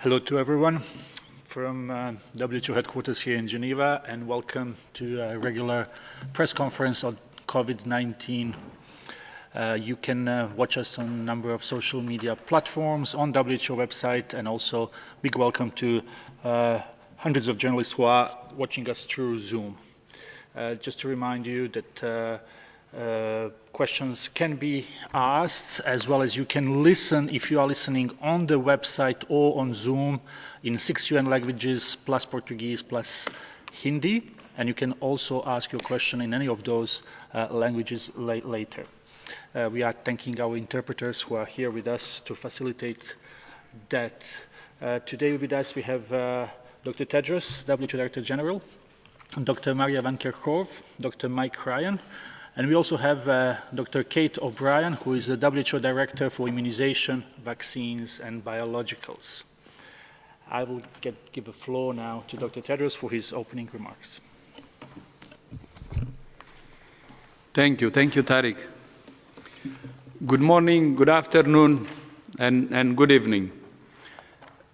Hello to everyone from uh, WHO headquarters here in Geneva and welcome to a regular press conference on COVID-19. Uh, you can uh, watch us on a number of social media platforms on WHO website and also big welcome to uh, hundreds of journalists who are watching us through Zoom. Uh, just to remind you that uh, questions can be asked as well as you can listen if you are listening on the website or on Zoom in six UN languages plus Portuguese plus Hindi and you can also ask your question in any of those uh, languages la later. Uh, we are thanking our interpreters who are here with us to facilitate that. Uh, today with us we have uh, Dr. Tedros, WHO Director General, Dr. Maria Van Kerkhove, Dr. Mike Ryan, and we also have uh, Dr. Kate O'Brien, who is the WHO Director for Immunization, Vaccines and Biologicals. I will get, give the floor now to Dr. Tedros for his opening remarks. Thank you. Thank you, Tariq. Good morning, good afternoon, and, and good evening.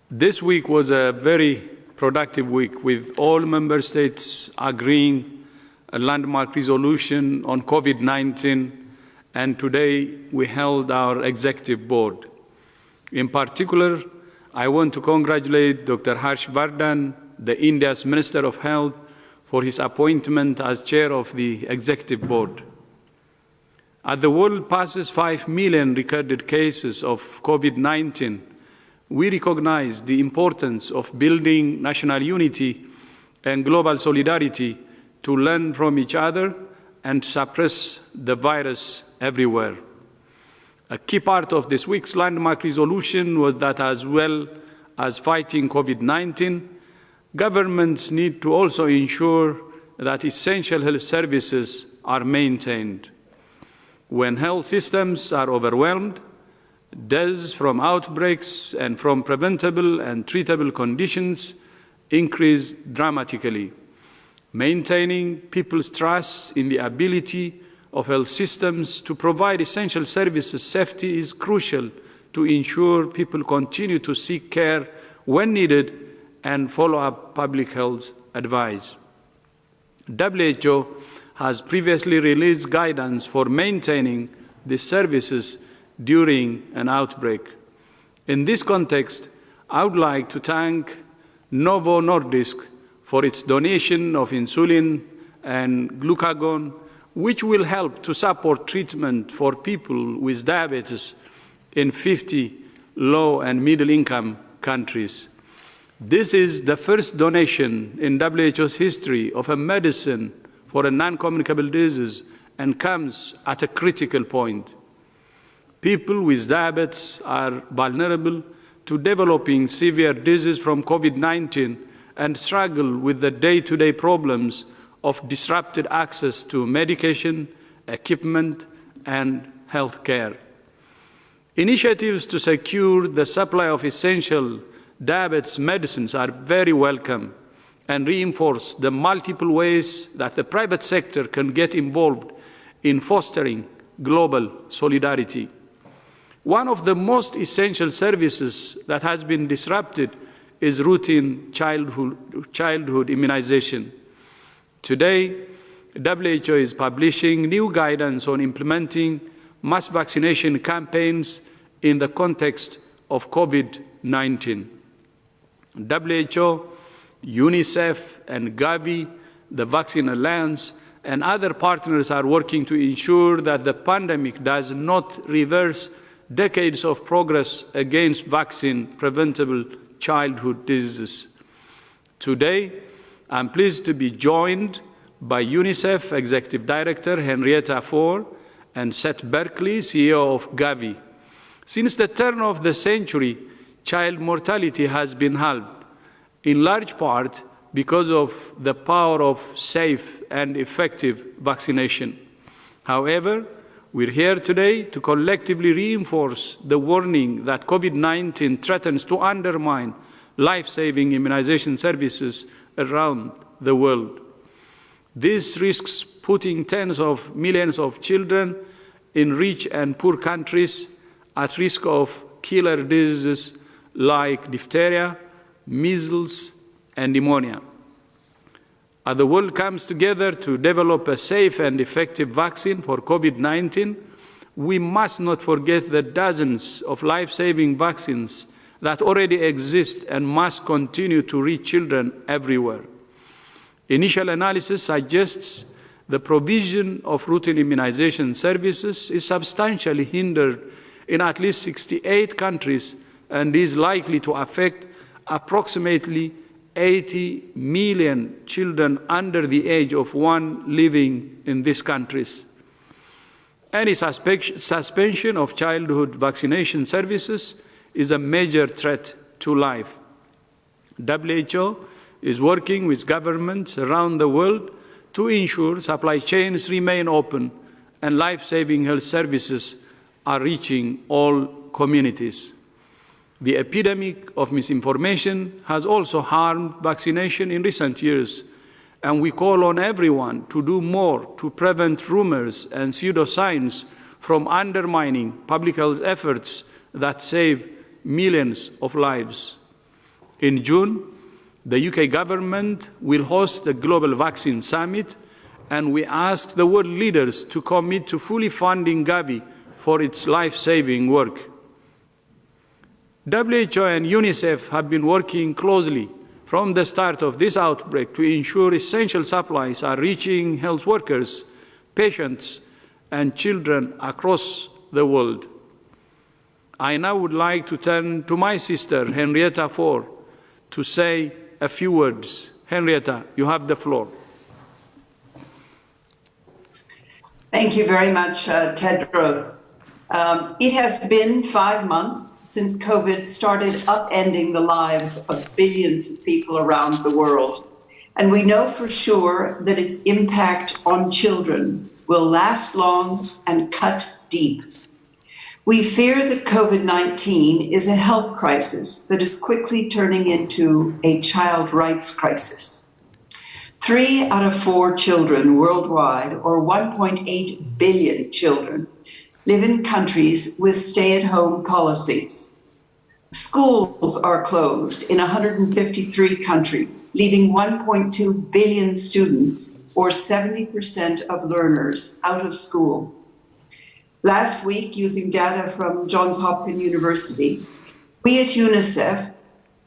This week was a very productive week with all member states agreeing a landmark resolution on COVID-19, and today we held our executive board. In particular, I want to congratulate Dr. Harsh Vardhan, the India's Minister of Health, for his appointment as chair of the executive board. As the world passes 5 million recorded cases of COVID-19, we recognize the importance of building national unity and global solidarity to learn from each other and suppress the virus everywhere. A key part of this week's landmark resolution was that as well as fighting COVID-19, governments need to also ensure that essential health services are maintained. When health systems are overwhelmed, deaths from outbreaks and from preventable and treatable conditions increase dramatically. Maintaining people's trust in the ability of health systems to provide essential services safety is crucial to ensure people continue to seek care when needed and follow up public health advice. WHO has previously released guidance for maintaining these services during an outbreak. In this context, I would like to thank Novo Nordisk for its donation of insulin and glucagon, which will help to support treatment for people with diabetes in 50 low and middle income countries. This is the first donation in WHO's history of a medicine for a non-communicable disease and comes at a critical point. People with diabetes are vulnerable to developing severe disease from COVID-19 and struggle with the day-to-day -day problems of disrupted access to medication, equipment, and health care. Initiatives to secure the supply of essential diabetes medicines are very welcome and reinforce the multiple ways that the private sector can get involved in fostering global solidarity. One of the most essential services that has been disrupted is routine childhood, childhood immunization. Today, WHO is publishing new guidance on implementing mass vaccination campaigns in the context of COVID-19. WHO, UNICEF, and Gavi, the Vaccine Alliance, and other partners are working to ensure that the pandemic does not reverse decades of progress against vaccine preventable childhood diseases. Today, I'm pleased to be joined by UNICEF Executive Director Henrietta Fore and Seth Berkley, CEO of Gavi. Since the turn of the century, child mortality has been halved, in large part because of the power of safe and effective vaccination. However, we're here today to collectively reinforce the warning that COVID-19 threatens to undermine life-saving immunization services around the world. This risks putting tens of millions of children in rich and poor countries at risk of killer diseases like diphtheria, measles, and pneumonia. As the world comes together to develop a safe and effective vaccine for COVID 19, we must not forget the dozens of life saving vaccines that already exist and must continue to reach children everywhere. Initial analysis suggests the provision of routine immunization services is substantially hindered in at least 68 countries and is likely to affect approximately 80 million children under the age of one living in these countries. Any suspension of childhood vaccination services is a major threat to life. WHO is working with governments around the world to ensure supply chains remain open and life-saving health services are reaching all communities. The epidemic of misinformation has also harmed vaccination in recent years, and we call on everyone to do more to prevent rumors and pseudoscience from undermining public health efforts that save millions of lives. In June, the UK government will host the Global Vaccine Summit, and we ask the world leaders to commit to fully funding Gavi for its life saving work. WHO and UNICEF have been working closely from the start of this outbreak to ensure essential supplies are reaching health workers, patients, and children across the world. I now would like to turn to my sister, Henrietta Fore, to say a few words. Henrietta, you have the floor. Thank you very much, uh, Tedros. Um, it has been five months since COVID started upending the lives of billions of people around the world. And we know for sure that its impact on children will last long and cut deep. We fear that COVID 19 is a health crisis that is quickly turning into a child rights crisis. Three out of four children worldwide, or 1.8 billion children, live in countries with stay at home policies. Schools are closed in 153 countries, leaving 1.2 billion students, or 70% of learners, out of school. Last week, using data from Johns Hopkins University, we at UNICEF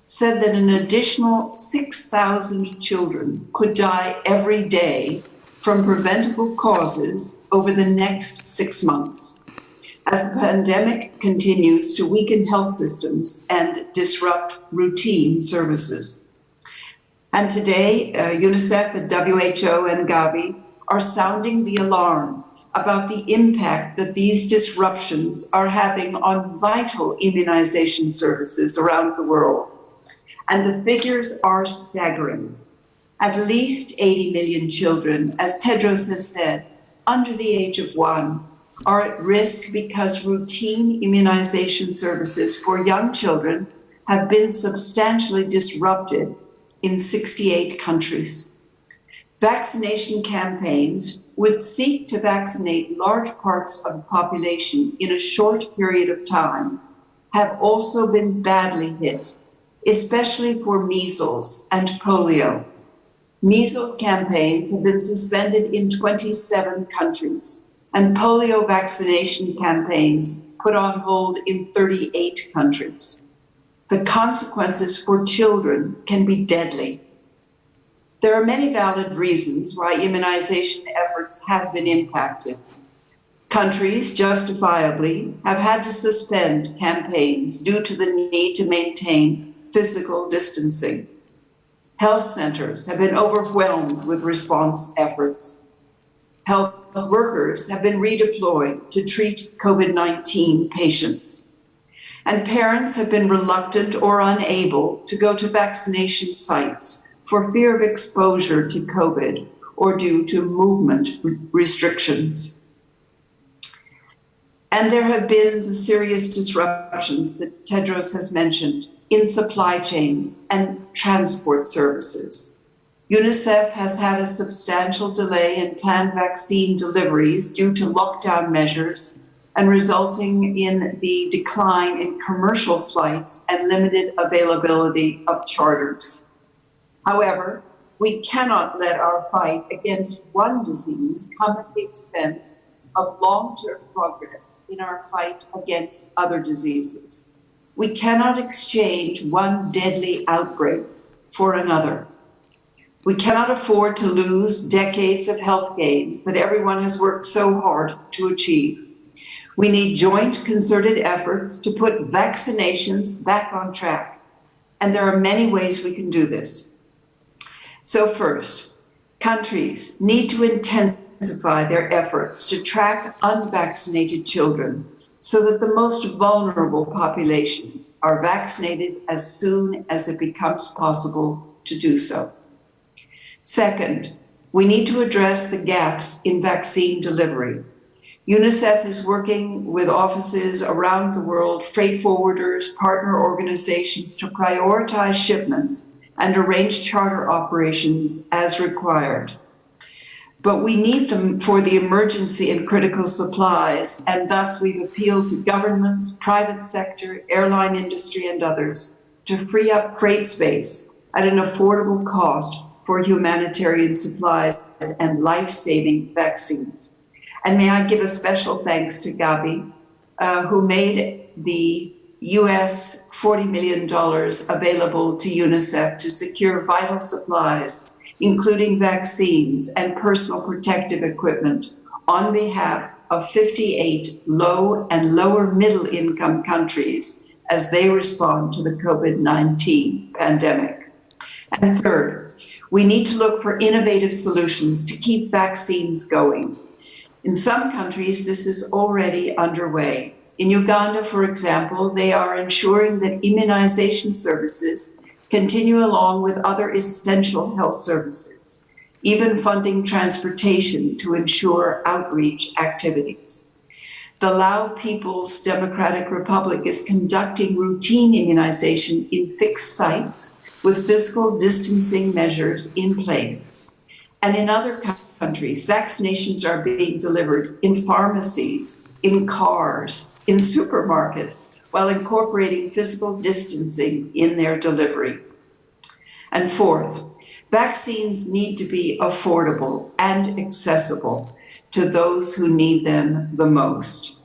said that an additional 6,000 children could die every day from preventable causes over the next six months as the pandemic continues to weaken health systems and disrupt routine services. And today, uh, UNICEF and WHO and Gavi are sounding the alarm about the impact that these disruptions are having on vital immunization services around the world. And the figures are staggering. At least 80 million children, as Tedros has said, under the age of one are at risk because routine immunization services for young children have been substantially disrupted in 68 countries. Vaccination campaigns would seek to vaccinate large parts of the population in a short period of time have also been badly hit, especially for measles and polio. Measles campaigns have been suspended in 27 countries and polio vaccination campaigns put on hold in 38 countries. The consequences for children can be deadly. There are many valid reasons why immunization efforts have been impacted. Countries justifiably have had to suspend campaigns due to the need to maintain physical distancing. Health centers have been overwhelmed with response efforts. Health workers have been redeployed to treat COVID 19 patients. And parents have been reluctant or unable to go to vaccination sites for fear of exposure to COVID or due to movement restrictions. And there have been the serious disruptions that Tedros has mentioned in supply chains and transport services. UNICEF has had a substantial delay in planned vaccine deliveries due to lockdown measures and resulting in the decline in commercial flights and limited availability of charters. However, we cannot let our fight against one disease come at the expense of long-term progress in our fight against other diseases. We cannot exchange one deadly outbreak for another. We cannot afford to lose decades of health gains that everyone has worked so hard to achieve. We need joint concerted efforts to put vaccinations back on track. And there are many ways we can do this. So first, countries need to intensify their efforts to track unvaccinated children so that the most vulnerable populations are vaccinated as soon as it becomes possible to do so. Second, we need to address the gaps in vaccine delivery UNICEF is working with offices around the world, freight forwarders, partner organizations to prioritize shipments and arrange charter operations as required. But we need them for the emergency and critical supplies, and thus we've appealed to governments, private sector, airline industry, and others to free up freight space at an affordable cost for humanitarian supplies and life-saving vaccines. And may I give a special thanks to Gavi, uh, who made the US $40 million available to UNICEF to secure vital supplies, including vaccines and personal protective equipment on behalf of 58 low and lower middle income countries as they respond to the COVID-19 pandemic. And third, we need to look for innovative solutions to keep vaccines going in some countries, this is already underway. In Uganda, for example, they are ensuring that immunization services continue along with other essential health services, even funding transportation to ensure outreach activities. The Lao People's Democratic Republic is conducting routine immunization in fixed sites with physical distancing measures in place. And in other countries, vaccinations are being delivered in pharmacies, in cars, in supermarkets, while incorporating physical distancing in their delivery. And fourth, vaccines need to be affordable and accessible to those who need them the most.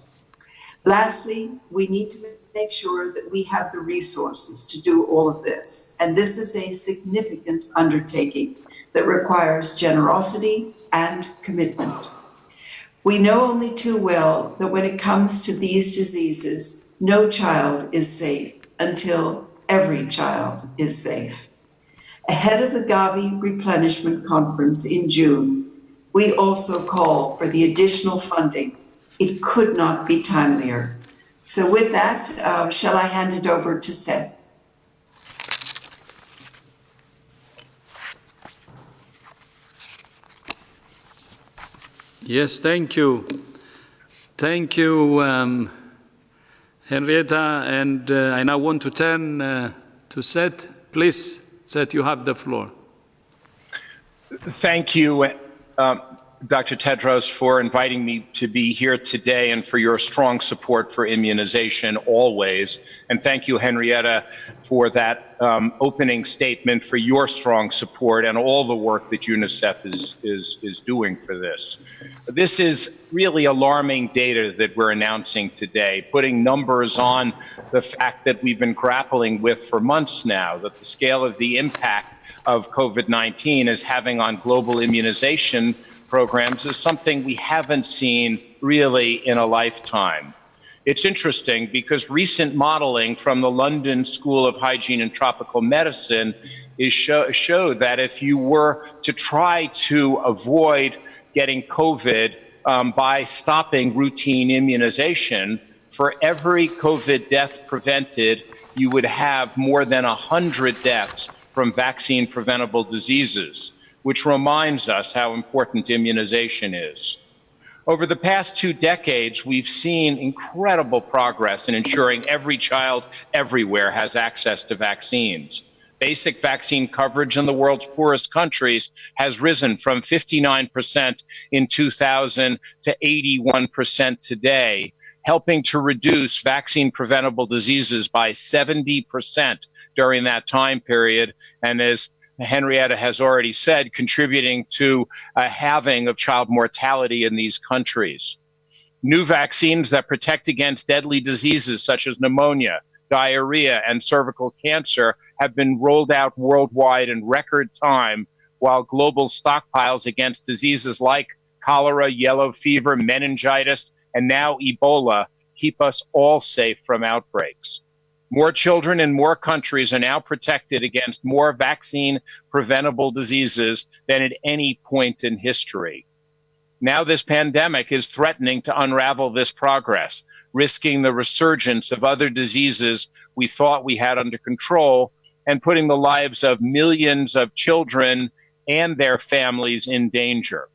Lastly, we need to make sure that we have the resources to do all of this. And this is a significant undertaking that requires generosity and commitment. We know only too well that when it comes to these diseases, no child is safe until every child is safe. Ahead of the Gavi Replenishment Conference in June, we also call for the additional funding. It could not be timelier. So with that, uh, shall I hand it over to Seth? Yes, thank you. Thank you, um, Henrietta. And uh, I now want to turn uh, to Seth. Please, Seth, you have the floor. Thank you. Um, Dr. Tedros, for inviting me to be here today and for your strong support for immunization always. And thank you, Henrietta, for that um, opening statement, for your strong support and all the work that UNICEF is, is, is doing for this. This is really alarming data that we're announcing today, putting numbers on the fact that we've been grappling with for months now, that the scale of the impact of COVID-19 is having on global immunization programs is something we haven't seen really in a lifetime. It's interesting because recent modeling from the London School of Hygiene and Tropical Medicine is show, show that if you were to try to avoid getting COVID um, by stopping routine immunization, for every COVID death prevented, you would have more than 100 deaths from vaccine preventable diseases which reminds us how important immunization is. Over the past two decades, we've seen incredible progress in ensuring every child everywhere has access to vaccines. Basic vaccine coverage in the world's poorest countries has risen from 59% in 2000 to 81% today. helping to reduce vaccine preventable diseases by 70% during that time period. And as Henrietta has already said, contributing to a halving of child mortality in these countries. New vaccines that protect against deadly diseases such as pneumonia, diarrhea, and cervical cancer have been rolled out worldwide in record time, while global stockpiles against diseases like cholera, yellow fever, meningitis, and now Ebola keep us all safe from outbreaks. More children in more countries are now protected against more vaccine preventable diseases than at any point in history. Now, this pandemic is threatening to unravel this progress, risking the resurgence of other diseases we thought we had under control and putting the lives of millions of children and their families in danger.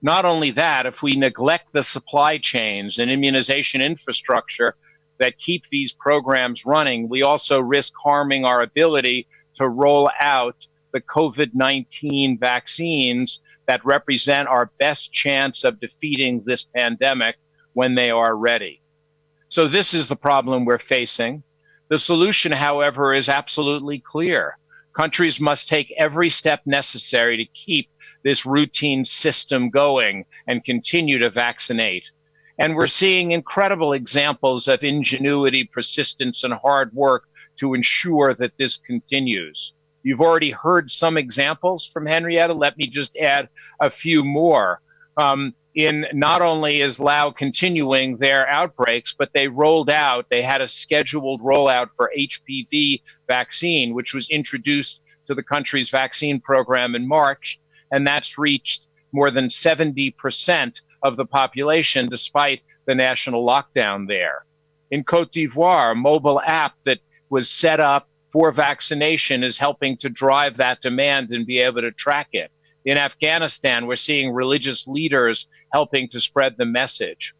Not only that, if we neglect the supply chains and immunization infrastructure that keep these programs running, we also risk harming our ability to roll out the COVID 19 vaccines that represent our best chance of defeating this pandemic when they are ready. So, this is the problem we're facing. The solution, however, is absolutely clear. Countries must take every step necessary to keep this routine system going and continue to vaccinate. And we're seeing incredible examples of ingenuity, persistence, and hard work to ensure that this continues. You've already heard some examples from Henrietta. Let me just add a few more. Um, in not only is Laos continuing their outbreaks, but they rolled out, they had a scheduled rollout for HPV vaccine, which was introduced to the country's vaccine program in March. And that's reached more than 70% of the population despite the national lockdown there. In Cote d'Ivoire, a mobile app that was set up for vaccination is helping to drive that demand and be able to track it. In Afghanistan, we're seeing religious leaders helping to spread the message.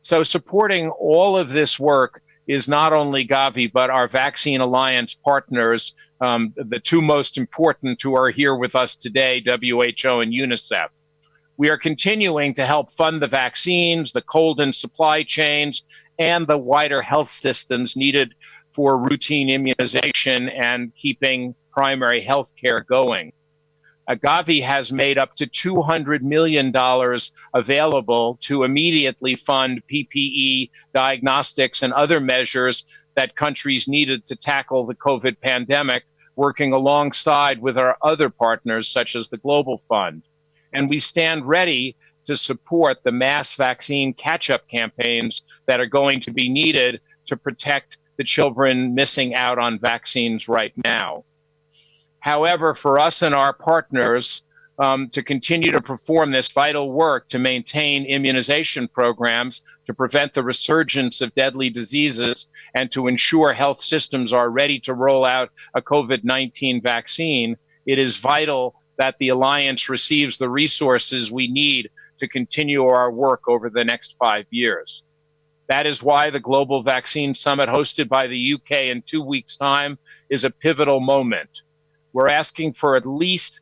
So supporting all of this work is not only Gavi, but our Vaccine Alliance partners, um, the two most important who are here with us today, WHO and UNICEF. We are continuing to help fund the vaccines, the cold and supply chains, and the wider health systems needed for routine immunization and keeping primary health care going. Gavi has made up to $200 million available to immediately fund PPE, diagnostics, and other measures that countries needed to tackle the COVID pandemic, working alongside with our other partners, such as the Global Fund and we stand ready to support the mass vaccine catch up campaigns that are going to be needed to protect the children missing out on vaccines right now. However, for us and our partners um, to continue to perform this vital work to maintain immunization programs, to prevent the resurgence of deadly diseases, and to ensure health systems are ready to roll out a COVID 19 vaccine, it is vital that the Alliance receives the resources we need to continue our work over the next five years. That is why the Global Vaccine Summit hosted by the UK in two weeks' time is a pivotal moment. We're asking for at least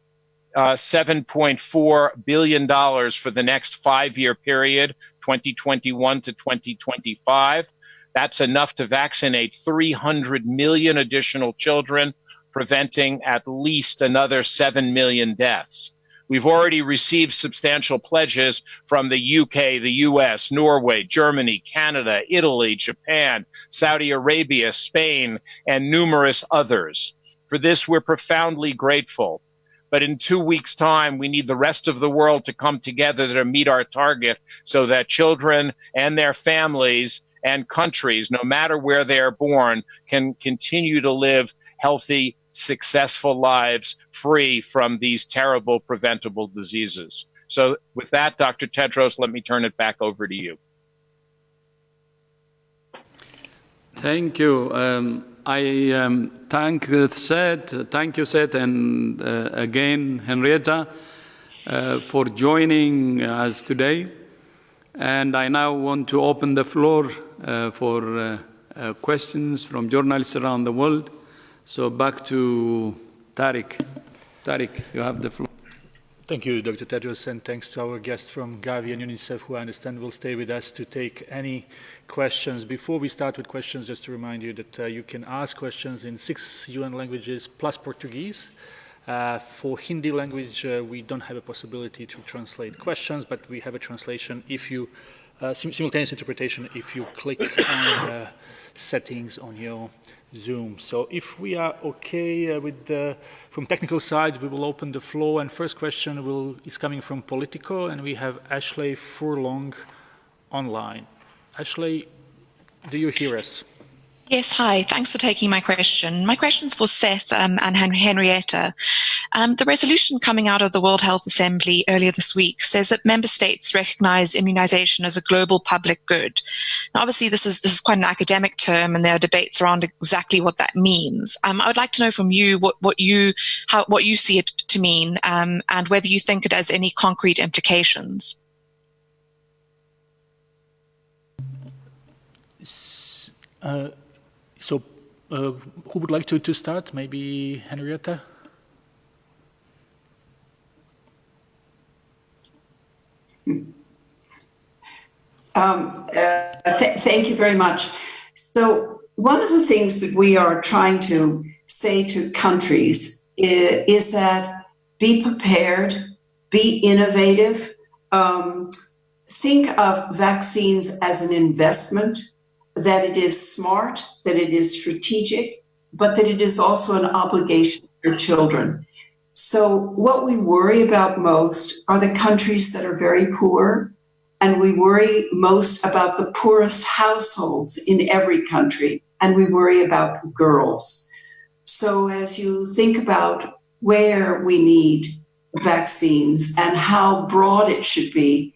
uh, $7.4 billion for the next five year period, 2021 to 2025. That's enough to vaccinate 300 million additional children preventing at least another 7 million deaths. We've already received substantial pledges from the UK, the US, Norway, Germany, Canada, Italy, Japan, Saudi Arabia, Spain, and numerous others. For this, we're profoundly grateful. But in two weeks' time, we need the rest of the world to come together to meet our target so that children and their families and countries, no matter where they are born, can continue to live healthy, successful lives free from these terrible preventable diseases. So, with that, Dr. Tedros, let me turn it back over to you. Thank you. Um, I um, thank Seth, thank you, Seth, and uh, again, Henrietta, uh, for joining us today. And I now want to open the floor uh, for uh, uh, questions from journalists around the world. So back to Tariq. Tariq, you have the floor. Thank you, Dr. Tedros, and thanks to our guests from Gavi and UNICEF, who I understand will stay with us to take any questions. Before we start with questions, just to remind you that uh, you can ask questions in six UN languages plus Portuguese. Uh, for Hindi language, uh, we don't have a possibility to translate questions, but we have a translation if you, uh, sim simultaneous interpretation if you click on the settings on your Zoom. So if we are okay uh, with the, from technical side, we will open the floor. And first question will, is coming from Politico, and we have Ashleigh Furlong online. Ashleigh, do you hear us? Yes, hi. Thanks for taking my question. My question is for Seth um, and Henrietta. Um, the resolution coming out of the World Health Assembly earlier this week says that member states recognize immunization as a global public good. Now, obviously, this is this is quite an academic term, and there are debates around exactly what that means. Um, I would like to know from you what, what you how what you see it to mean, um, and whether you think it has any concrete implications. Uh, uh, who would like to, to start? Maybe Henrietta? Um, uh, th thank you very much. So, one of the things that we are trying to say to countries is, is that be prepared, be innovative, um, think of vaccines as an investment that it is smart, that it is strategic, but that it is also an obligation for children. So, what we worry about most are the countries that are very poor, and we worry most about the poorest households in every country, and we worry about girls. So, as you think about where we need vaccines and how broad it should be,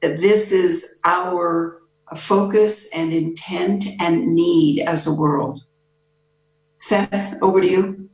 this is our focus and intent and need as a world. Seth, over to you.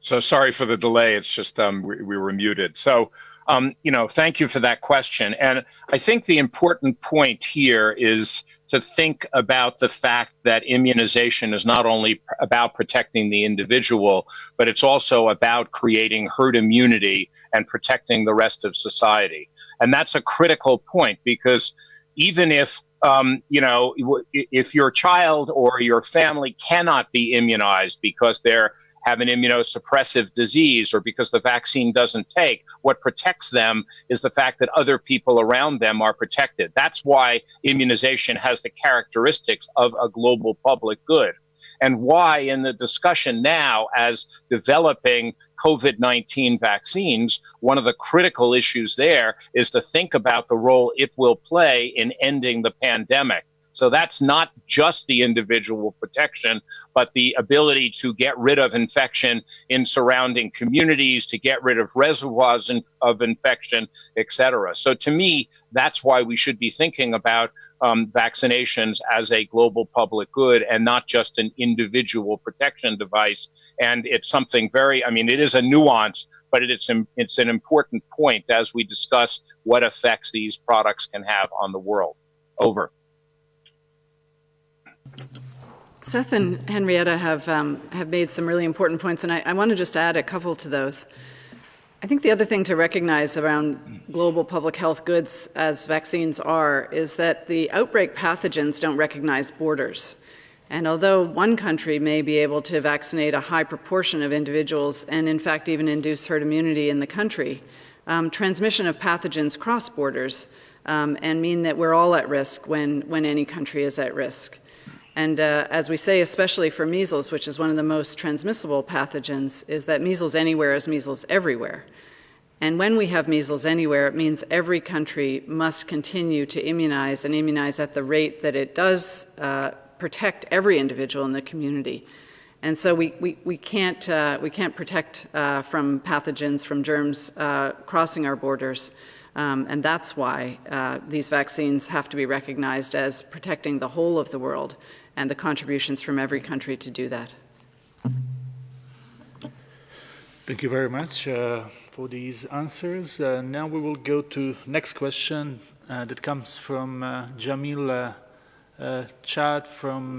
So sorry for the delay. It's just um, we, we, were muted. So, um, you know, thank you for that question. And I think the important point here is to think about the fact that immunization is not only about protecting the individual, but it's also about creating herd immunity and protecting the rest of society. And that's a critical point because even if um, you know, if your child or your family cannot be immunized because they're have an immunosuppressive disease or because the vaccine doesn't take. What protects them is the fact that other people around them are protected. That's why immunization has the characteristics of a global public good. And why, in the discussion now, as developing COVID 19 vaccines, one of the critical issues there is to think about the role it will play in ending the pandemic. So that's not just the individual protection, but the ability to get rid of infection in surrounding communities, to get rid of reservoirs of infection, et cetera. So to me, that's why we should be thinking about um, vaccinations as a global public good and not just an individual protection device. And it's something very, I mean, it is a nuance, but it's, it's an important point as we discuss what effects these products can have on the world. Over. Seth and Henrietta have, um, have made some really important points, and I, I want to just add a couple to those. I think the other thing to recognize around global public health goods, as vaccines are, is that the outbreak pathogens don't recognize borders. And although one country may be able to vaccinate a high proportion of individuals and, in fact, even induce herd immunity in the country, um, transmission of pathogens cross borders um, and mean that we're all at risk when, when any country is at risk. And uh, as we say, especially for measles, which is one of the most transmissible pathogens, is that measles anywhere is measles everywhere. And when we have measles anywhere, it means every country must continue to immunize and immunize at the rate that it does uh, protect every individual in the community. And so we, we, we, can't, uh, we can't protect uh, from pathogens, from germs uh, crossing our borders. Um, and that's why uh, these vaccines have to be recognized as protecting the whole of the world and the contributions from every country to do that. Thank you very much uh, for these answers. Uh, now we will go to next question uh, that comes from uh, Jamil uh, uh, Chad from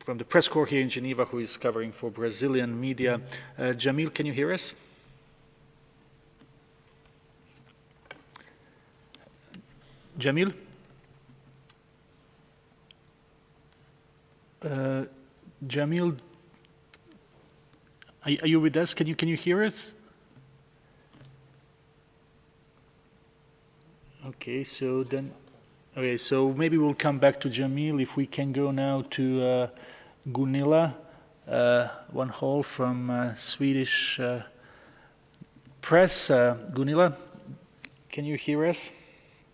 from the press corps here in Geneva who is covering for Brazilian media. Jamil, can you hear us? Jamil? Uh, Jamil, are, are, you with us? Can you can you hear us? Okay, so then, okay, so maybe we'll come back to Jamil if we can go now to uh, Gunilla, uh, von Hall from uh, Swedish uh, press. Uh, Gunilla, can you hear us?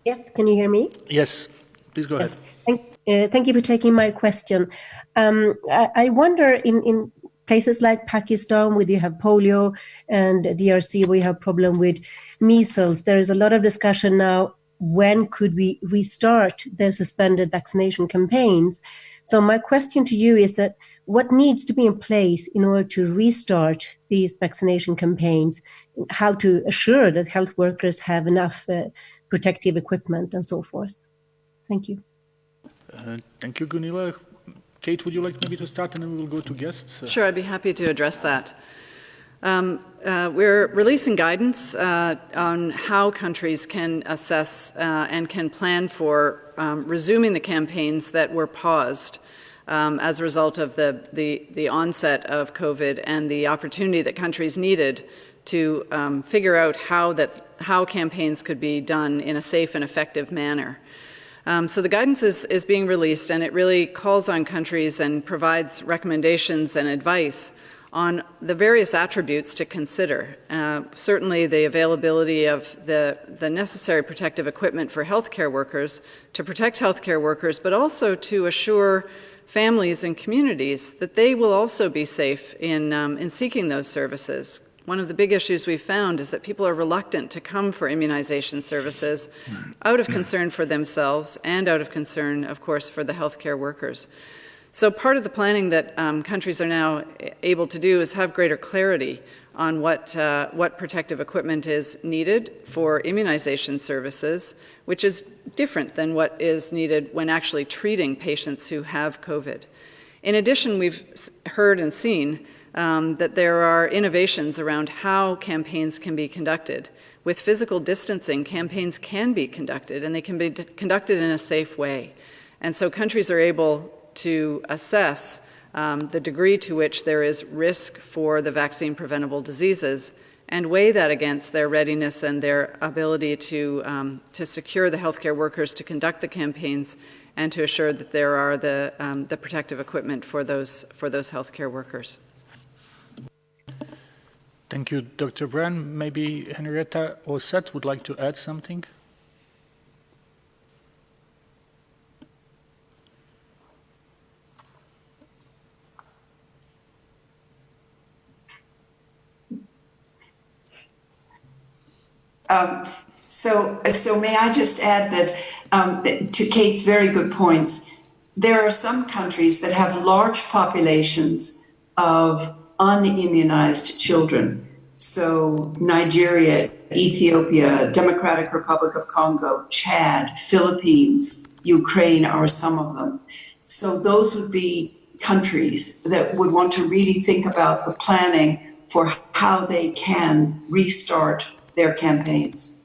Yes, can you hear me? Yes, please go yes. ahead. Thank, uh, thank, you for taking my question. Um, I, I, wonder in, in places like Pakistan, where you have polio, and DRC, where you have problem with measles, there is a lot of discussion now when could we restart the suspended vaccination campaigns? So my question to you is that what needs to be in place in order to restart these vaccination campaigns? How to assure that health workers have enough uh, protective equipment and so forth? Thank you. Uh, thank you, Gunilla. Kate, would you like maybe to start and then we will go to guests? Sure, I'd be happy to address that. Um, uh, we're releasing guidance uh, on how countries can assess uh, and can plan for um, resuming the campaigns that were paused um, as a result of the, the, the, onset of COVID and the opportunity that countries needed to um, figure out how, that, how campaigns could be done in a safe and effective manner. Um, so the guidance is, is being released and it really calls on countries and provides recommendations and advice on the various attributes to consider. Uh, certainly, the availability of the, the necessary protective equipment for healthcare workers to protect healthcare workers, but also to assure families and communities that they will also be safe in, um, in seeking those services. One of the big issues we've found is that people are reluctant to come for immunization services out of concern for themselves and out of concern, of course, for the healthcare workers. So part of the planning that um, countries are now able to do is have greater clarity on what, uh, what protective equipment is needed for immunization services, which is different than what is needed when actually treating patients who have COVID. In addition, we've heard and seen um, that there are innovations around how campaigns can be conducted. With physical distancing, campaigns can be conducted, and they can be conducted in a safe way. And so countries are able to assess um, the degree to which there is risk for the vaccine preventable diseases and weigh that against their readiness and their ability to, um, to secure the healthcare workers to conduct the campaigns and to assure that there are the, um, the protective equipment for those, for those healthcare workers. Thank you, Dr. O'Brien. Maybe Henrietta or Seth would like to add something? Um, so, so may I just add that um, to Kate's very good points, there are some countries that have large populations of unimmunized children. So Nigeria, Ethiopia, Democratic Republic of Congo, Chad, Philippines, Ukraine are some of them. So those would be countries that would want to really think about the planning for how they can restart their campaigns.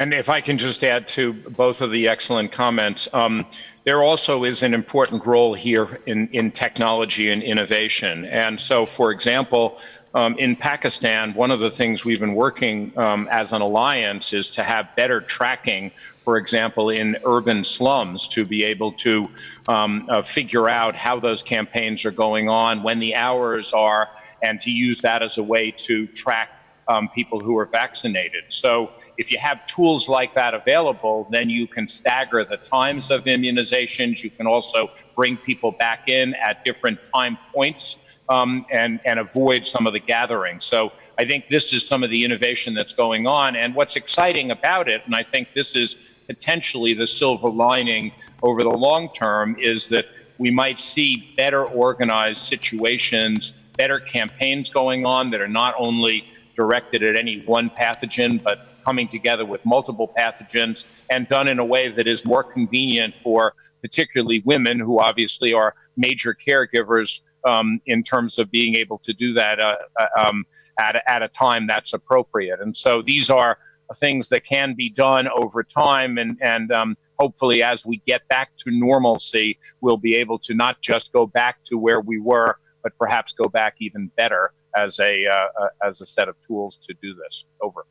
And if I can just add to both of the excellent comments, um, there also is an important role here in, in technology and innovation. And so, for example, um, in Pakistan, one of the things we've been working um, as an alliance is to have better tracking, for example, in urban slums, to be able to um, uh, figure out how those campaigns are going on, when the hours are, and to use that as a way to track um, people who are vaccinated. So if you have tools like that available, then you can stagger the times of immunizations. You can also bring people back in at different time points um, and, and avoid some of the gathering. So I think this is some of the innovation that's going on. And what's exciting about it, and I think this is potentially the silver lining over the long term, is that we might see better organized situations, better campaigns going on that are not only directed at any one pathogen, but coming together with multiple pathogens and done in a way that is more convenient for particularly women who obviously are major caregivers um, in terms of being able to do that uh, uh um, at, at a time that's appropriate. And so these are things that can be done over time and, and um, hopefully as we get back to normalcy, we'll be able to not just go back to where we were, but perhaps go back even better as a, uh, uh, as a set of tools to do this. Over.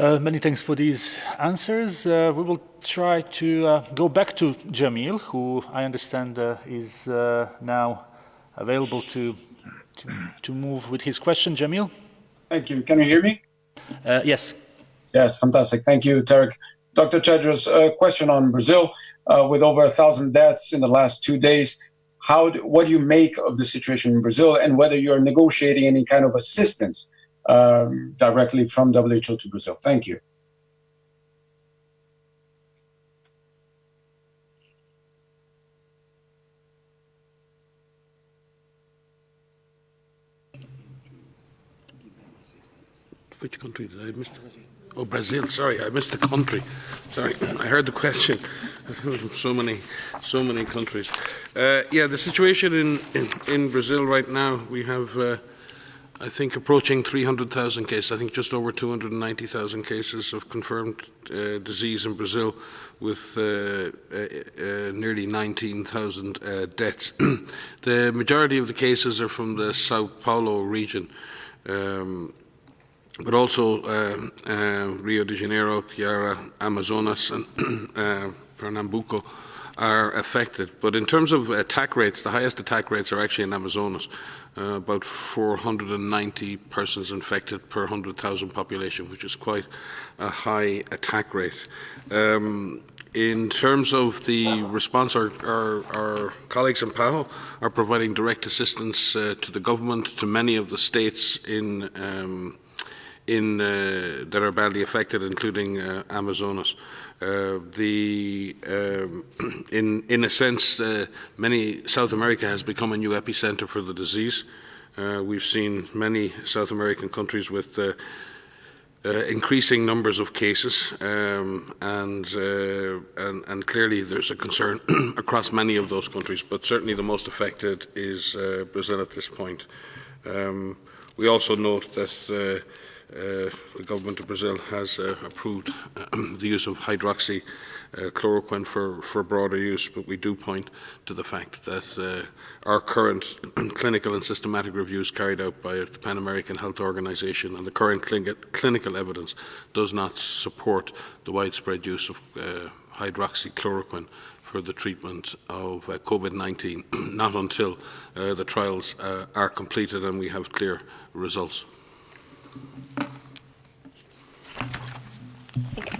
Uh, many thanks for these answers. Uh, we will try to uh, go back to Jamil, who I understand uh, is uh, now available to, to, to move with his question. Jamil? Thank you. Can you hear me? Uh, yes. Yes, fantastic. Thank you, Tarek. Dr. Tedros, a question on Brazil. with over a thousand deaths in the last two days, how do, what do you make of the situation in Brazil and whether you're negotiating any kind of assistance um, directly from WHO to Brazil? Thank you. Which country did I miss? Oh, Brazil. Sorry, I missed the country. Sorry, I heard the question. so many, so many countries. Uh, yeah, the situation in, in, in, Brazil right now, we have, uh, I think, approaching 300,000 cases. I think just over 290,000 cases of confirmed uh, disease in Brazil, with uh, uh, uh, nearly 19,000 deaths. the majority of the cases are from the Sao Paulo region. Um, but also uh, uh, Rio de Janeiro, Piara, Amazonas, and uh, Pernambuco are affected. But in terms of attack rates, the highest attack rates are actually in Amazonas. Uh, about 490 persons infected per 100,000 population, which is quite a high attack rate. Um, in terms of the response, our, our, our, colleagues in PAHO are providing direct assistance uh, to the government, to many of the states in um, in, uh, that are badly affected, including uh, Amazonas. Uh, the, um, in, in a sense, uh, many South America has become a new epicenter for the disease. Uh, we've seen many South American countries with uh, increasing numbers of cases, um, and, and, and, clearly there's a concern across many of those countries, but certainly the most affected is Brazil at this point. Um, we also note that uh, the government of Brazil has uh, approved uh, the use of hydroxychloroquine for, for broader use, but we do point to the fact that our current clinical and systematic reviews carried out by the Pan American Health Organization and the current clinical evidence does not support the widespread use of uh, hydroxychloroquine for the treatment of uh, COVID-19, not until uh, the trials are completed and we have clear results.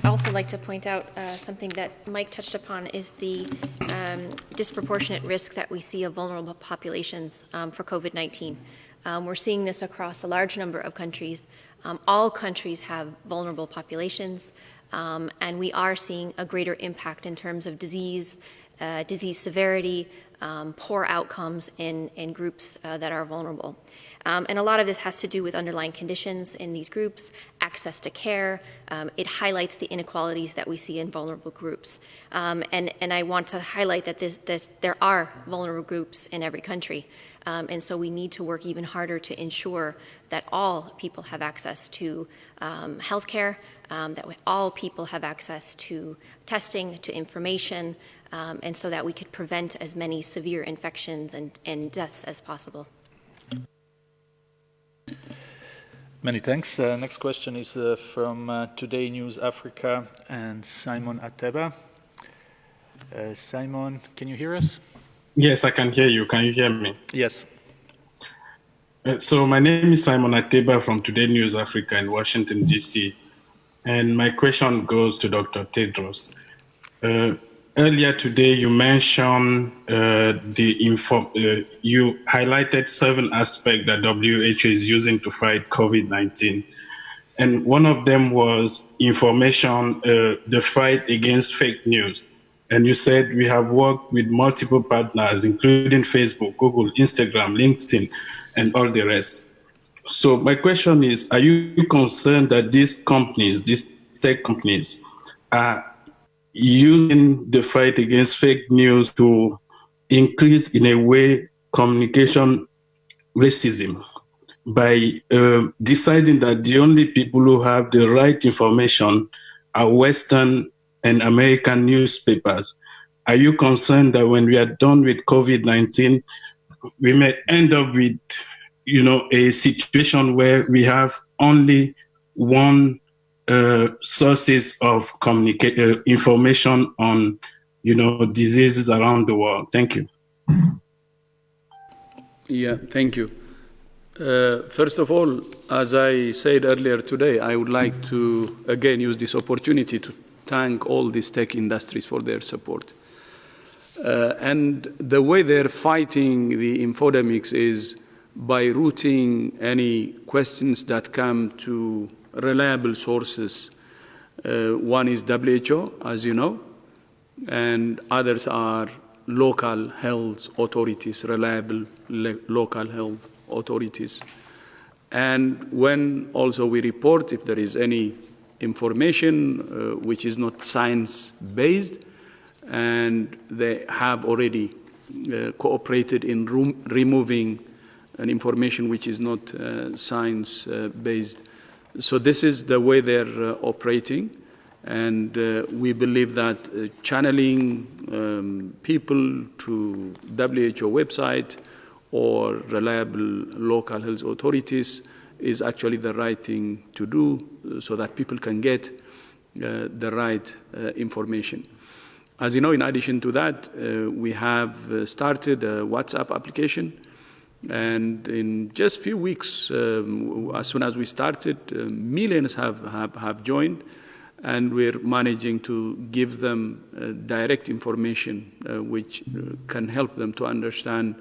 I also like to point out uh, something that Mike touched upon is the um, disproportionate risk that we see of vulnerable populations um, for COVID-19. Um, we're seeing this across a large number of countries. Um, all countries have vulnerable populations, um, and we are seeing a greater impact in terms of disease, uh, disease severity, um, poor outcomes in, in groups uh, that are vulnerable. Um, and a lot of this has to do with underlying conditions in these groups, access to care. Um, it highlights the inequalities that we see in vulnerable groups. Um, and, and I want to highlight that this, this, there are vulnerable groups in every country. Um, and so we need to work even harder to ensure that all people have access to um, health care, um, that all people have access to testing, to information, um, and so that we could prevent as many severe infections and, and deaths as possible. Many thanks. Uh, next question is uh, from uh, Today News Africa and Simon Ateba. Uh, Simon, can you hear us? Yes, I can hear you. Can you hear me? Yes. Uh, so my name is Simon Ateba from Today News Africa in Washington, D.C. And my question goes to Dr. Tedros. Earlier today you mentioned uh, the info, uh, you highlighted seven aspects that WHO is using to fight COVID-19. And one of them was information, uh, the fight against fake news. And you said we have worked with multiple partners, including Facebook, Google, Instagram, LinkedIn, and all the rest. so my question is, are you concerned that these companies, these tech companies, are using the fight against fake news to increase in a way communication racism by uh, deciding that the only people who have the right information are Western and American newspapers. Are you concerned that when we are done with COVID-19, we may end up with, you know, a situation where we have only one uh, sources of communicate uh, information on, you know, diseases around the world? Thank you. Yeah, thank you. Uh, first of all, as I said earlier today, I would like to again use this opportunity to thank all these tech industries for their support. Uh, and the way they're fighting the infodemics is by routing any questions that come to reliable sources. Uh, one is WHO, as you know, and others are local health authorities, reliable local health authorities. And when also we report if there is any information uh, which is not science-based, and they have already uh, cooperated in removing an information which is not uh, science-based. So this is the way they're uh, operating. And uh, we believe that uh, channeling um, people to WHO website or reliable local health authorities is actually the right thing to do so that people can get uh, the right uh, information. As you know, in addition to that, uh, we have started a WhatsApp application and in just a few weeks, um, as soon as we started, uh, millions have, have, have joined and we're managing to give them uh, direct information uh, which uh, can help them to understand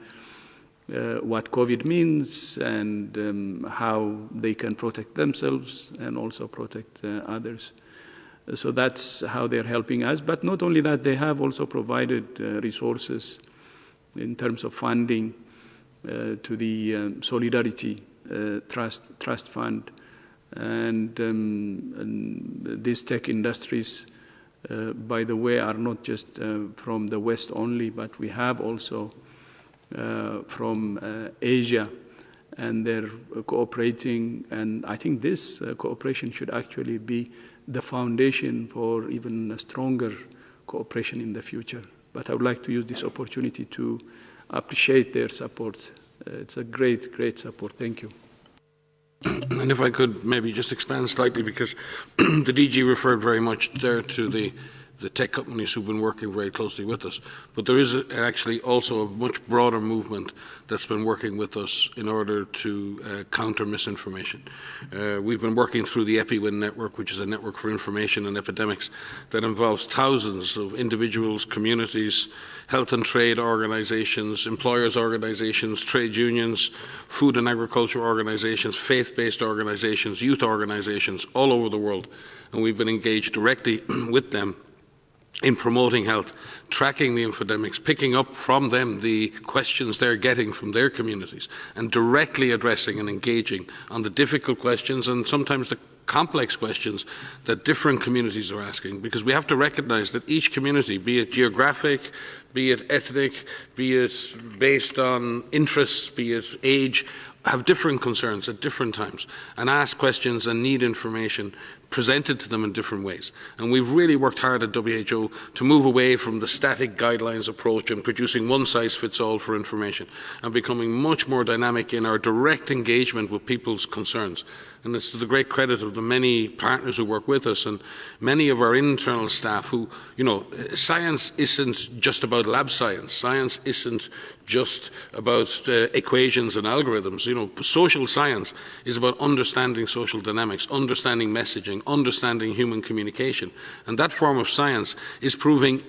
uh, what COVID means and um, how they can protect themselves and also protect uh, others. So that's how they're helping us. But not only that, they have also provided resources in terms of funding to the um, Solidarity Trust, Trust Fund and, um, and these tech industries, uh, by the way, are not just uh, from the West only, but we have also uh, from uh, Asia, and they're cooperating. And I think this uh, cooperation should actually be the foundation for even a stronger cooperation in the future. But I would like to use this opportunity to appreciate their support. Uh, it's a great, great support. Thank you. And if I could maybe just expand slightly, because the DG referred very much there to the the tech companies who've been working very closely with us. But there is actually also a much broader movement that's been working with us in order to uh, counter misinformation. Uh, we've been working through the EpiWin network, which is a network for information and epidemics that involves thousands of individuals, communities, health and trade organizations, employers organizations, trade unions, food and agriculture organizations, faith-based organizations, youth organizations all over the world. And we've been engaged directly with them in promoting health, tracking the infodemics, picking up from them the questions they're getting from their communities, and directly addressing and engaging on the difficult questions and sometimes the complex questions that different communities are asking. Because we have to recognize that each community, be it geographic, be it ethnic, be it based on interests, be it age, have different concerns at different times and ask questions and need information presented to them in different ways. And we've really worked hard at WHO to move away from the static guidelines approach and producing one size fits all for information and becoming much more dynamic in our direct engagement with people's concerns. And it's to the great credit of the many partners who work with us and many of our internal staff who, you know, science isn't just about lab science. Science isn't just about uh, equations and algorithms. You know, social science is about understanding social dynamics, understanding messaging, understanding human communication. And that form of science is proving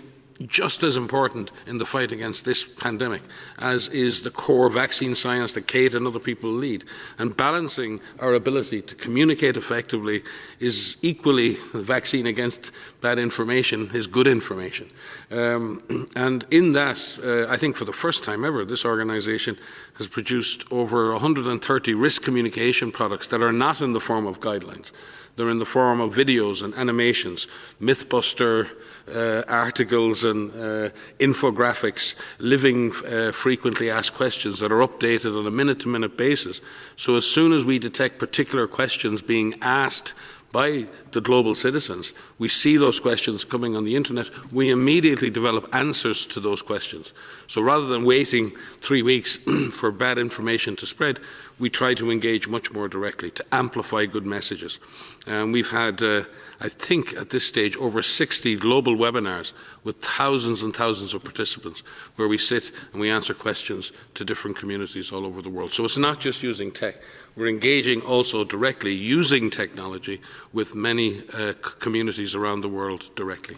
just as important in the fight against this pandemic as is the core vaccine science that Kate and other people lead. And balancing our ability to communicate effectively is equally the vaccine against bad information is good information. Um, and in that, uh, I think for the first time ever, this organization has produced over 130 risk communication products that are not in the form of guidelines. They're in the form of videos and animations, Mythbuster, uh, articles and uh, infographics, living uh, frequently asked questions that are updated on a minute-to-minute -minute basis. So as soon as we detect particular questions being asked by the global citizens, we see those questions coming on the internet, we immediately develop answers to those questions. So rather than waiting three weeks for bad information to spread, we try to engage much more directly to amplify good messages. And we've had, uh, I think at this stage, over 60 global webinars with thousands and thousands of participants where we sit and we answer questions to different communities all over the world. So it's not just using tech, we're engaging also directly using technology with many uh, communities around the world directly.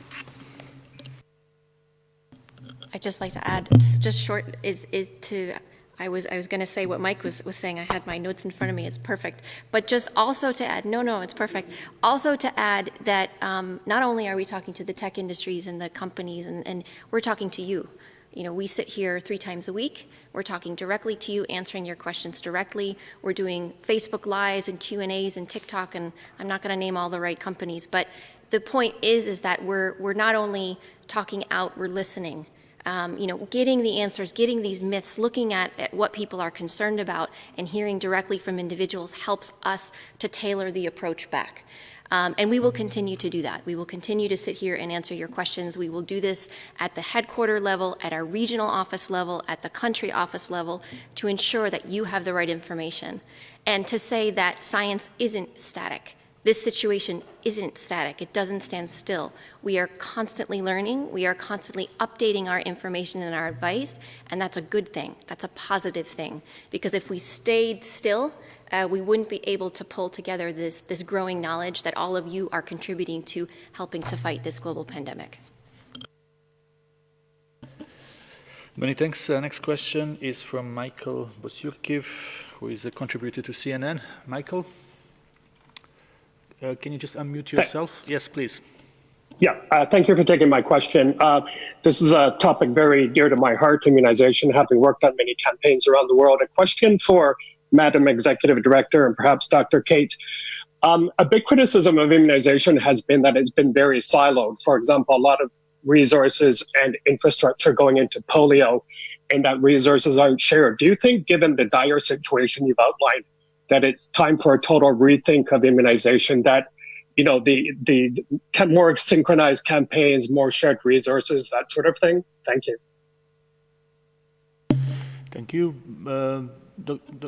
I'd just like to add, just short, is, is to I was I was going to say what Mike was was saying. I had my notes in front of me. It's perfect. But just also to add, no, no, it's perfect. Also to add that um, not only are we talking to the tech industries and the companies, and, and we're talking to you. You know, we sit here three times a week. We're talking directly to you, answering your questions directly. We're doing Facebook Lives and Q and A's and TikTok, and I'm not going to name all the right companies, but the point is, is that we're we're not only talking out, we're listening um, you know, getting the answers, getting these myths, looking at, at, what people are concerned about and hearing directly from individuals helps us to tailor the approach back. Um, and we will continue to do that. We will continue to sit here and answer your questions. We will do this at the headquarter level, at our regional office level, at the country office level to ensure that you have the right information. And to say that science isn't static. This situation isn't static. It doesn't stand still. We are constantly learning. We are constantly updating our information and our advice, and that's a good thing. That's a positive thing. Because if we stayed still, uh, we wouldn't be able to pull together this, this growing knowledge that all of you are contributing to helping to fight this global pandemic. Many thanks. Uh, next question is from Michael Bociurkiw, who is a contributor to CNN. Michael? Uh, can you just unmute yourself? Yes, please. Yeah, uh, thank you for taking my question. Uh, this is a topic very dear to my heart, immunization, having worked on many campaigns around the world. A question for Madam Executive Director and perhaps Dr. Kate. Um, a big criticism of immunization has been that it's been very siloed. For example, a lot of resources and infrastructure going into polio and that resources aren't shared. Do you think, given the dire situation you've outlined, that it's time for a total rethink of immunization, that you know the the more synchronized campaigns, more shared resources, that sort of thing. Thank you. Thank you. Uh,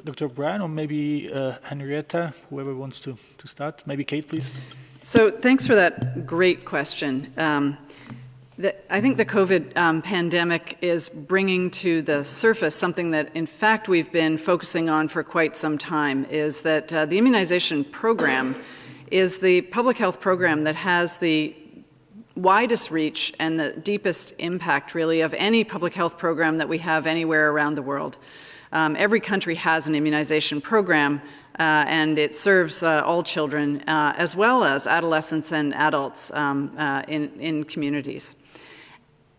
Dr. O'Brien or maybe uh, Henrietta, whoever wants to, to start. Maybe Kate, please. So thanks for that great question. Um, the, I think the COVID um, pandemic is bringing to the surface something that, in fact, we've been focusing on for quite some time, is that uh, the immunization program is the public health program that has the widest reach and the deepest impact, really, of any public health program that we have anywhere around the world. Um, every country has an immunization program, uh, and it serves uh, all children, uh, as well as adolescents and adults um, uh, in, in communities.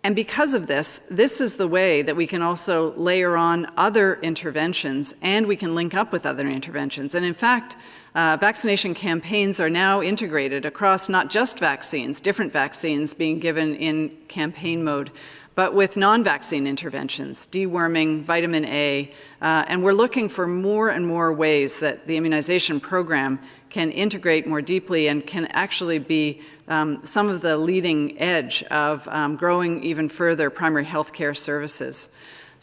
And because of this, this is the way that we can also layer on other interventions and we can link up with other interventions. And in fact, uh, vaccination campaigns are now integrated across not just vaccines, different vaccines being given in campaign mode, but with non-vaccine interventions, deworming, vitamin A, uh, and we're looking for more and more ways that the immunization program can integrate more deeply and can actually be um, some of the leading edge of um, growing even further primary health care services.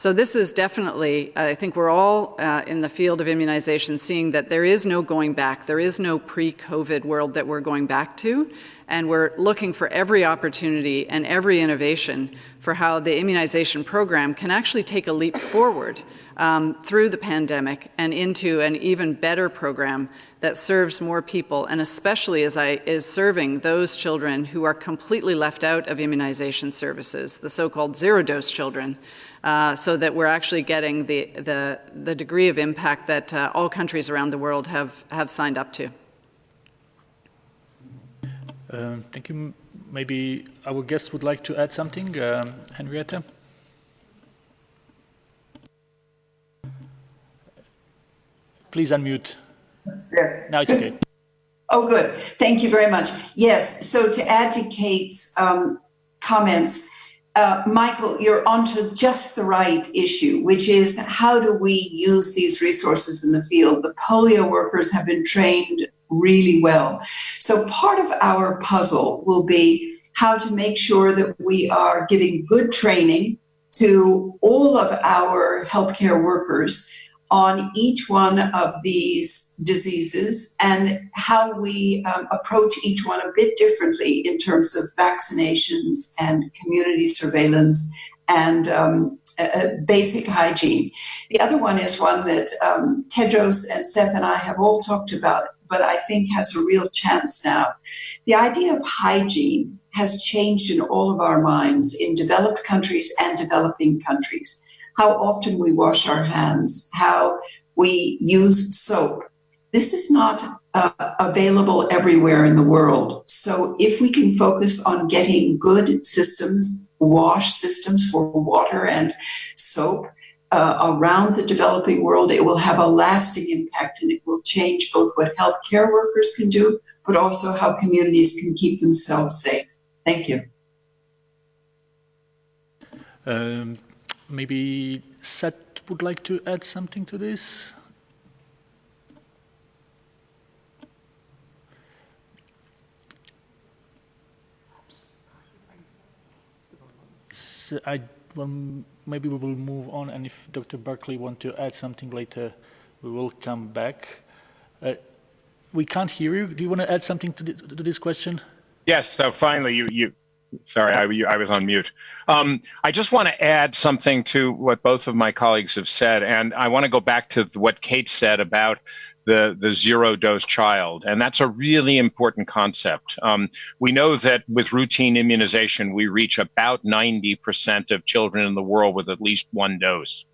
So this is definitely, I think we're all uh, in the field of immunization seeing that there is no going back. There is no pre-COVID world that we're going back to. And we're looking for every opportunity and every innovation for how the immunization program can actually take a leap forward um, through the pandemic and into an even better program that serves more people, and especially as I is serving those children who are completely left out of immunization services, the so-called zero-dose children, uh, so that we're actually getting the, the, the degree of impact that uh, all countries around the world have, have signed up to. Um, thank you. Maybe our guest would like to add something. Um, Henrietta? Please unmute. There. Now it's okay. Oh, good. Thank you very much. Yes, so to add to Kate's um, comments, uh, Michael, you're onto just the right issue, which is how do we use these resources in the field? The polio workers have been trained really well. So part of our puzzle will be how to make sure that we are giving good training to all of our healthcare workers on each one of these diseases and how we um, approach each one a bit differently in terms of vaccinations and community surveillance and um, uh, basic hygiene. The other one is one that um, Tedros and Seth and I have all talked about, but I think has a real chance now. The idea of hygiene has changed in all of our minds in developed countries and developing countries how often we wash our hands, how we use soap. This is not uh, available everywhere in the world. So if we can focus on getting good systems, wash systems for water and soap uh, around the developing world, it will have a lasting impact and it will change both what healthcare workers can do, but also how communities can keep themselves safe. Thank you. Um, maybe Seth would like to add something to this. So I, well, maybe we will move on, and if Dr. Berkley want to add something later, we will come back. Uh, we can't hear you. Do you want to add something to, the, to this question? Yes. So finally, you you Sorry, I, I, was on mute. Um, I just want to add something to what both of my colleagues have said, and I want to go back to what Kate said about the, the zero dose child. And that's a really important concept. Um, we know that with routine immunization, we reach about 90% of children in the world with at least one dose.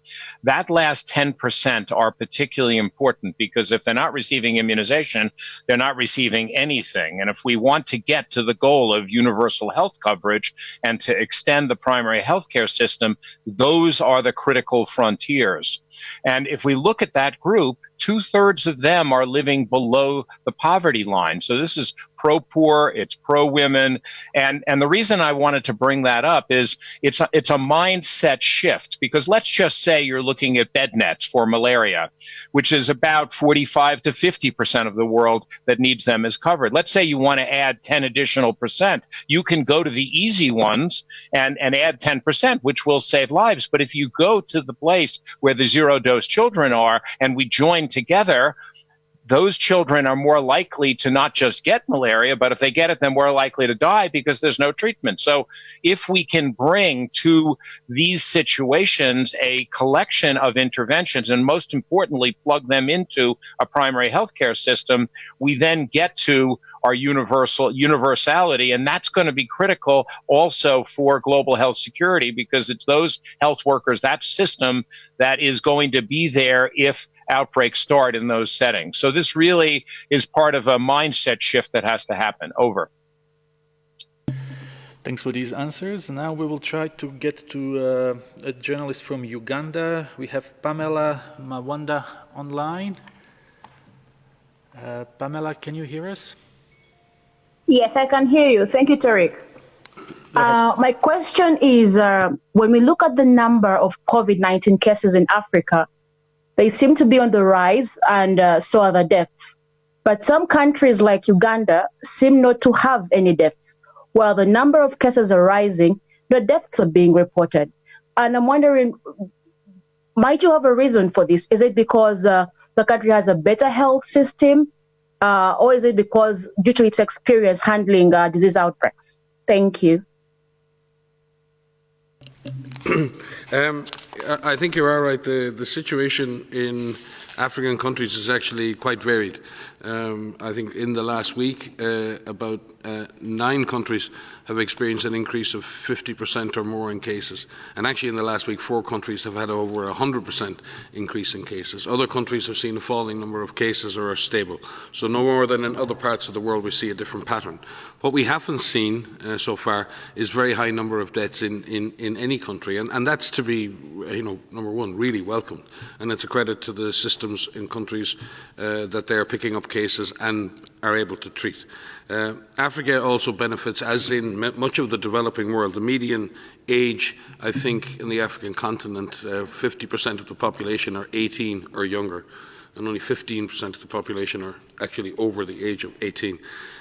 That last 10% are particularly important because if they're not receiving immunization, they're not receiving anything. And if we want to get to the goal of universal health coverage and to extend the primary healthcare system, those are the critical frontiers. And if we look at that group, two thirds of them are living below the poverty line. So this is pro poor, it's pro women. And, and the reason I wanted to bring that up is it's a, it's a mindset shift because let's just say you're looking at bed nets for malaria, which is about 45 to 50% of the world that needs them is covered. Let's say you want to add 10 additional percent. You can go to the easy ones and, and add 10%, which will save lives. But if you go to the place where the zero dose children are and we join together, those children are more likely to not just get malaria, but if they get it, they're more likely to die because there's no treatment. So if we can bring to these situations a collection of interventions and most importantly, plug them into a primary healthcare system, we then get to our universal universality and that's going to be critical also for global health security because it's those health workers that system that is going to be there if outbreaks start in those settings. So this really is part of a mindset shift that has to happen. Over. Thanks for these answers. Now we will try to get to uh, a journalist from Uganda. We have Pamela Mawanda online. Uh, Pamela, can you hear us? Yes, I can hear you. Thank you, Tariq. Uh, my question is, uh, when we look at the number of COVID-19 cases in Africa, they seem to be on the rise, and uh, so are the deaths. But some countries like Uganda seem not to have any deaths. While the number of cases are rising, the deaths are being reported. And I'm wondering, might you have a reason for this? Is it because uh, the country has a better health system, uh, or is it because due to its experience handling uh, disease outbreaks? Thank you. Um, I think you are right. The, the situation in African countries is actually quite varied. Um, I think in the last week, uh, about uh, nine countries have experienced an increase of 50% or more in cases. And actually in the last week, four countries have had over 100% increase in cases. Other countries have seen a falling number of cases or are stable. So no more than in other parts of the world we see a different pattern. What we haven't seen uh, so far is very high number of deaths in, in, in any country. And, and that's to be, you know, number one, really welcomed. And it's a credit to the systems in countries uh, that they are picking up cases and are able to treat. Uh, Africa also benefits, as in much of the developing world, the median age, I think, in the African continent, 50% uh, of the population are 18 or younger, and only 15% of the population are actually over the age of 18.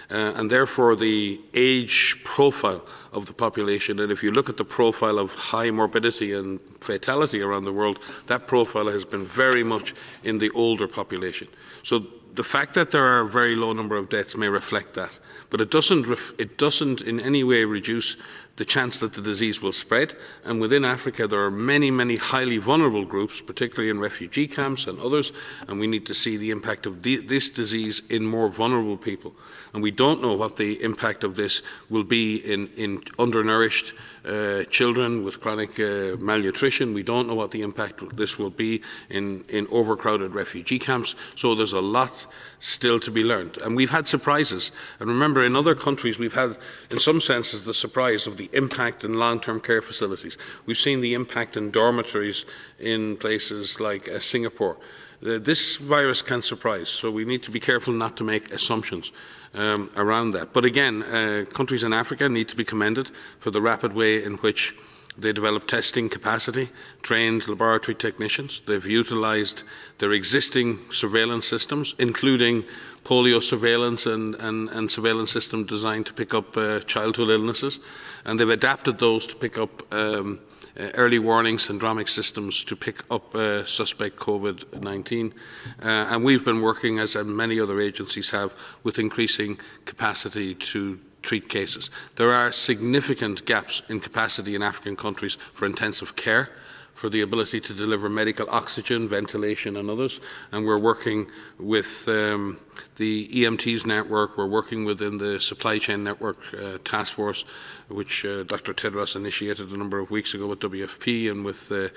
Uh, and therefore the age profile of the population, and if you look at the profile of high morbidity and fatality around the world, that profile has been very much in the older population. So the fact that there are a very low number of deaths may reflect that, but it doesn't, it doesn't in any way reduce the chance that the disease will spread. And within Africa, there are many, many highly vulnerable groups, particularly in refugee camps and others, and we need to see the impact of this disease in more vulnerable people. And we don't know what the impact of this will be in, in undernourished uh, children with chronic uh, malnutrition. We don't know what the impact this will be in, in overcrowded refugee camps. So there's a lot still to be learned. And we've had surprises. And remember, in other countries, we've had, in some senses, the surprise of the impact in long-term care facilities. We've seen the impact in dormitories in places like uh, Singapore. Uh, this virus can surprise, so we need to be careful not to make assumptions um, around that. But again, uh, countries in Africa need to be commended for the rapid way in which they developed testing capacity, trained laboratory technicians. They've utilised their existing surveillance systems, including polio surveillance and, and, and surveillance system designed to pick up uh, childhood illnesses. And they've adapted those to pick up um, uh, early warning syndromic systems to pick up uh, suspect COVID-19. Uh, and we've been working, as many other agencies have, with increasing capacity to treat cases. There are significant gaps in capacity in African countries for intensive care, for the ability to deliver medical oxygen, ventilation and others. And we're working with um, the EMTs network, we're working within the supply chain network uh, task force, which uh, Dr. Tedros initiated a number of weeks ago with WFP and with uh,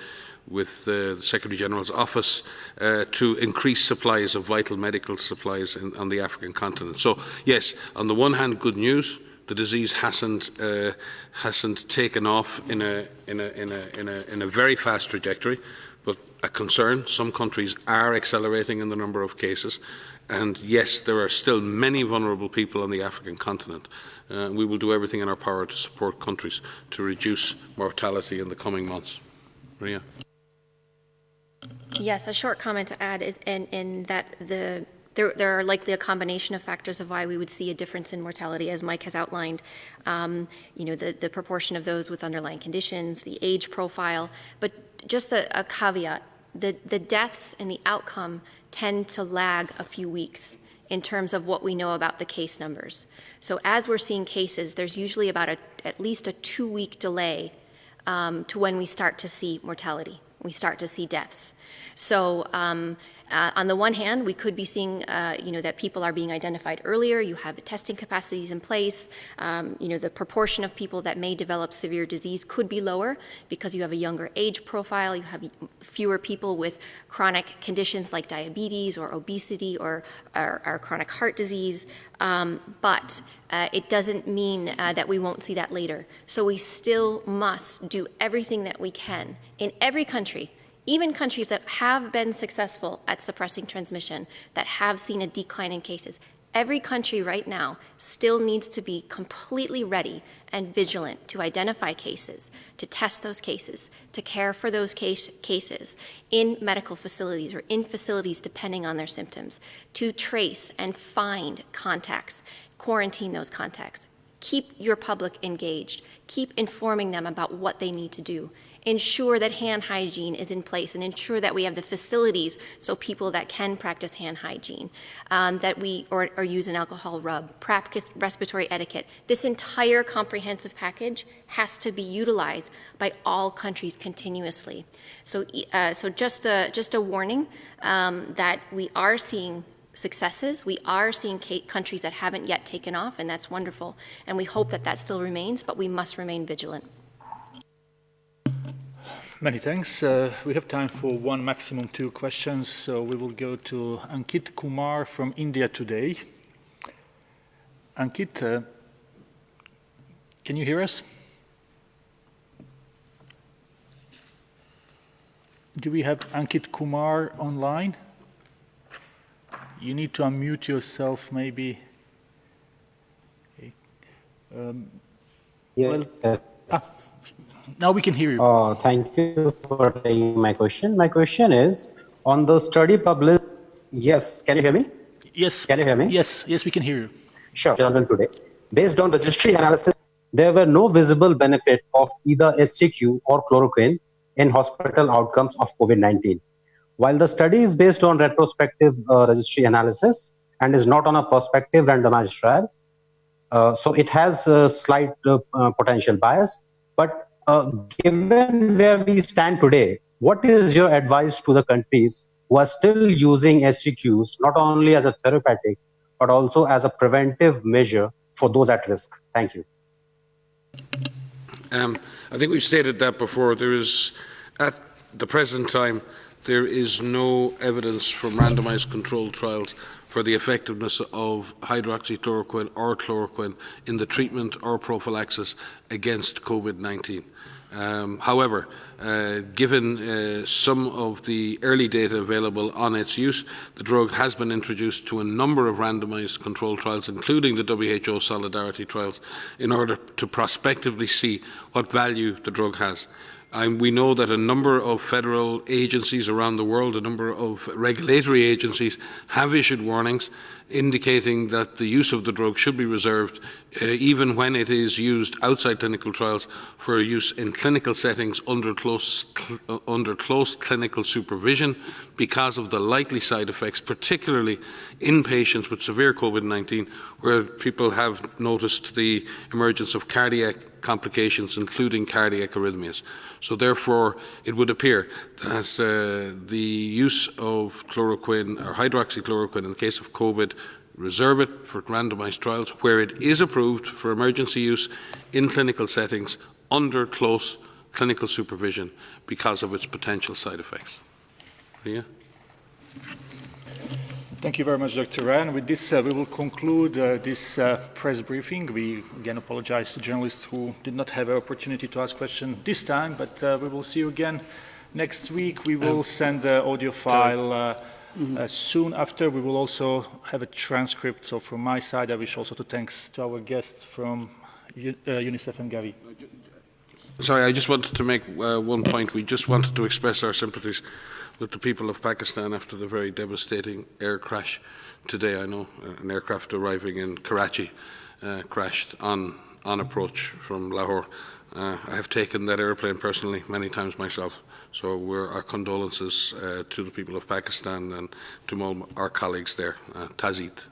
with uh, the Secretary General's office uh, to increase supplies of vital medical supplies in, on the African continent. So yes, on the one hand, good news, the disease hasn't uh, hasn't taken off in a in a in a in a in a very fast trajectory, but a concern. Some countries are accelerating in the number of cases, and yes, there are still many vulnerable people on the African continent. Uh, we will do everything in our power to support countries to reduce mortality in the coming months. Maria. Yes, a short comment to add is in, in that the there, there, are likely a combination of factors of why we would see a difference in mortality, as Mike has outlined. Um, you know, the, the, proportion of those with underlying conditions, the age profile, but just a, a caveat, the, the deaths and the outcome tend to lag a few weeks in terms of what we know about the case numbers. So as we're seeing cases, there's usually about a, at least a two-week delay um, to when we start to see mortality, we start to see deaths. So um, uh, on the one hand, we could be seeing, uh, you know, that people are being identified earlier. You have testing capacities in place. Um, you know, the proportion of people that may develop severe disease could be lower because you have a younger age profile. You have fewer people with chronic conditions like diabetes or obesity or, or, or chronic heart disease. Um, but uh, it doesn't mean uh, that we won't see that later. So we still must do everything that we can in every country even countries that have been successful at suppressing transmission, that have seen a decline in cases, every country right now still needs to be completely ready and vigilant to identify cases, to test those cases, to care for those case, cases in medical facilities or in facilities depending on their symptoms, to trace and find contacts, quarantine those contacts. Keep your public engaged. Keep informing them about what they need to do ensure that hand hygiene is in place and ensure that we have the facilities so people that can practice hand hygiene, um, that we, or, or use an alcohol rub, practice respiratory etiquette. This entire comprehensive package has to be utilized by all countries continuously. So, uh, so just a, just a warning um, that we are seeing successes. We are seeing countries that haven't yet taken off, and that's wonderful. And we hope that that still remains, but we must remain vigilant. Many thanks. Uh, we have time for one, maximum two questions. So we will go to Ankit Kumar from India today. Ankit, uh, can you hear us? Do we have Ankit Kumar online? you need to unmute yourself maybe. Okay. Um, yeah. Well, ah, now we can hear you. Uh, thank you for taking my question. My question is on the study published. Yes, can you hear me? Yes. Can you hear me? Yes, yes, we can hear you. Sure. Journal today. Based on registry analysis, there were no visible benefit of either HCQ or chloroquine in hospital outcomes of COVID-19. While the study is based on retrospective uh, registry analysis and is not on a prospective randomized trial, uh, so it has a slight uh, uh potential bias. But uh, given where we stand today, what is your advice to the countries who are still using HCQs not only as a therapeutic, but also as a preventive measure for those at risk? Thank you. Um, I think we've stated that before. There is, at the present time, there is no evidence from randomized controlled trials for the effectiveness of hydroxychloroquine or chloroquine in the treatment or prophylaxis against COVID-19. Um, however, uh, given uh, some of the early data available on its use, the drug has been introduced to a number of randomized controlled trials, including the WHO Solidarity trials, in order to prospectively see what value the drug has. We know that a number of federal agencies around the world, a number of regulatory agencies have issued warnings indicating that the use of the drug should be reserved uh, even when it is used outside clinical trials for use in clinical settings under close, uh, under close clinical supervision because of the likely side effects, particularly in patients with severe COVID-19 where people have noticed the emergence of cardiac complications, including cardiac arrhythmias. So therefore, it would appear that uh, the use of chloroquine or hydroxychloroquine in the case of COVID reserve it for randomised trials where it is approved for emergency use in clinical settings under close clinical supervision because of its potential side effects. Yeah. Thank you very much, Dr. Ryan. With this, uh, we will conclude uh, this uh, press briefing. We again apologize to journalists who did not have an opportunity to ask questions this time, but uh, we will see you again next week. We will send the audio file uh, Mm -hmm. uh, soon after, we will also have a transcript. So from my side, I wish also to thanks to our guests from uh, UNICEF and Gavi. Sorry, I just wanted to make uh, one point. We just wanted to express our sympathies with the people of Pakistan after the very devastating air crash today. I know uh, an aircraft arriving in Karachi uh, crashed on, on approach from Lahore. Uh, I have taken that airplane personally many times myself. So our condolences uh, to the people of Pakistan and to all our colleagues there. Uh, Tazit.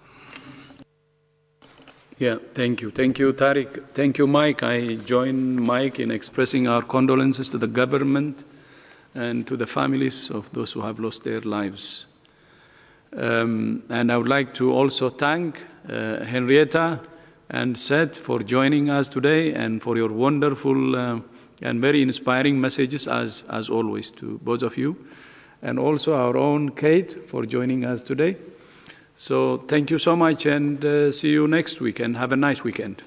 Yeah, thank you. Thank you, Tariq. Thank you, Mike. I join Mike in expressing our condolences to the government and to the families of those who have lost their lives. Um, and I would like to also thank uh, Henrietta and Seth for joining us today and for your wonderful uh, and very inspiring messages as, as always to both of you. And also our own Kate for joining us today. So thank you so much and uh, see you next week and have a nice weekend.